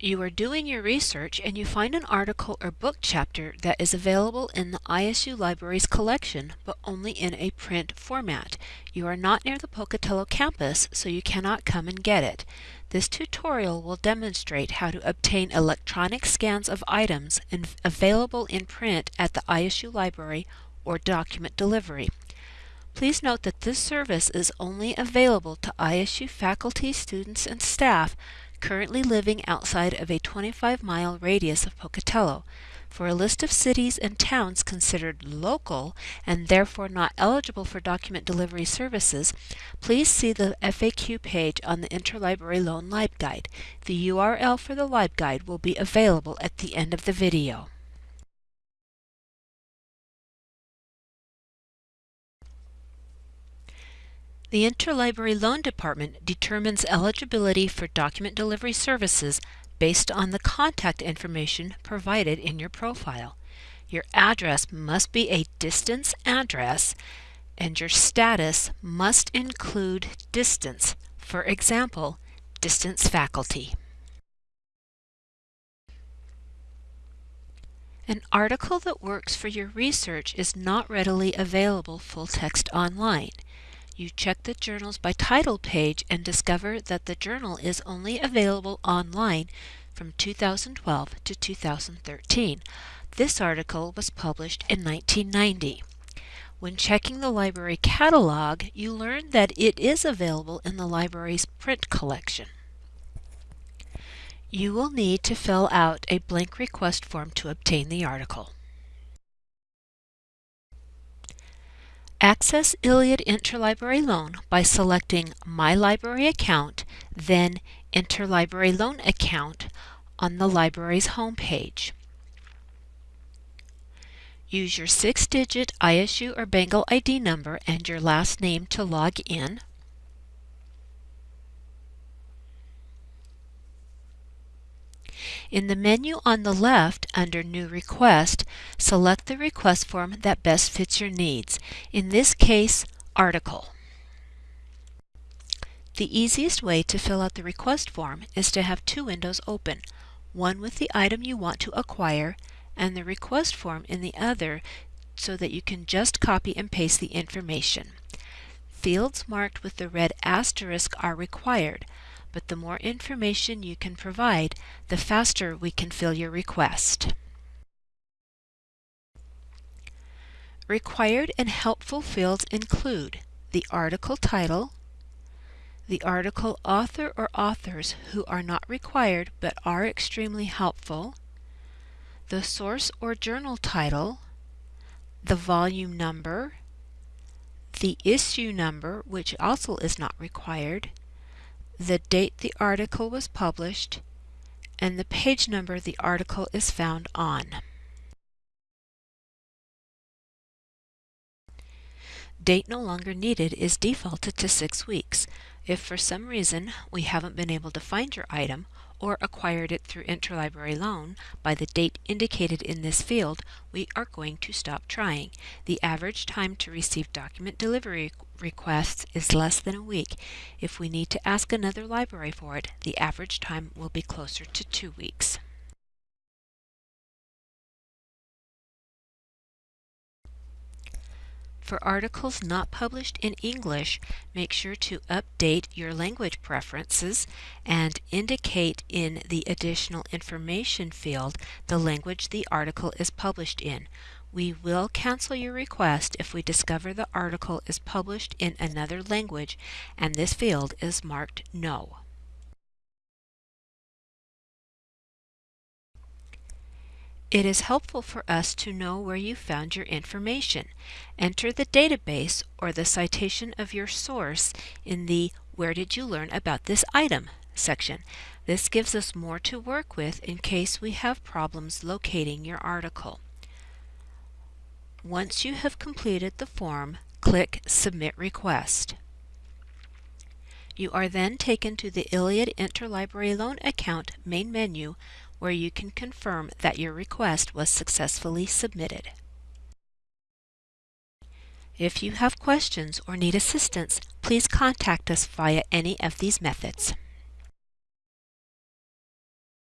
You are doing your research and you find an article or book chapter that is available in the ISU Libraries collection but only in a print format. You are not near the Pocatello campus so you cannot come and get it. This tutorial will demonstrate how to obtain electronic scans of items available in print at the ISU Library or document delivery. Please note that this service is only available to ISU faculty, students, and staff currently living outside of a 25 mile radius of Pocatello. For a list of cities and towns considered local and therefore not eligible for document delivery services, please see the FAQ page on the Interlibrary Loan LibGuide. The URL for the LibGuide will be available at the end of the video. The Interlibrary Loan Department determines eligibility for document delivery services based on the contact information provided in your profile. Your address must be a distance address and your status must include distance, for example, distance faculty. An article that works for your research is not readily available full text online. You check the Journals by Title page and discover that the journal is only available online from 2012 to 2013. This article was published in 1990. When checking the library catalog, you learn that it is available in the library's print collection. You will need to fill out a blank request form to obtain the article. Access ILLiad Interlibrary Loan by selecting My Library Account, then Interlibrary Loan Account on the library's homepage. Use your six-digit ISU or Bengal ID number and your last name to log in. In the menu on the left under New Request, select the request form that best fits your needs. In this case, Article. The easiest way to fill out the request form is to have two windows open, one with the item you want to acquire and the request form in the other so that you can just copy and paste the information. Fields marked with the red asterisk are required, but the more information you can provide, the faster we can fill your request. Required and helpful fields include the article title, the article author or authors who are not required but are extremely helpful, the source or journal title, the volume number, the issue number, which also is not required, the date the article was published, and the page number the article is found on. Date no longer needed is defaulted to six weeks. If for some reason we haven't been able to find your item or acquired it through interlibrary loan by the date indicated in this field, we are going to stop trying. The average time to receive document delivery requests is less than a week. If we need to ask another library for it, the average time will be closer to two weeks. For articles not published in English, make sure to update your language preferences and indicate in the additional information field the language the article is published in. We will cancel your request if we discover the article is published in another language and this field is marked No. It is helpful for us to know where you found your information. Enter the database or the citation of your source in the Where did you learn about this item section. This gives us more to work with in case we have problems locating your article. Once you have completed the form, click Submit Request. You are then taken to the ILLiad Interlibrary Loan Account main menu where you can confirm that your request was successfully submitted. If you have questions or need assistance, please contact us via any of these methods.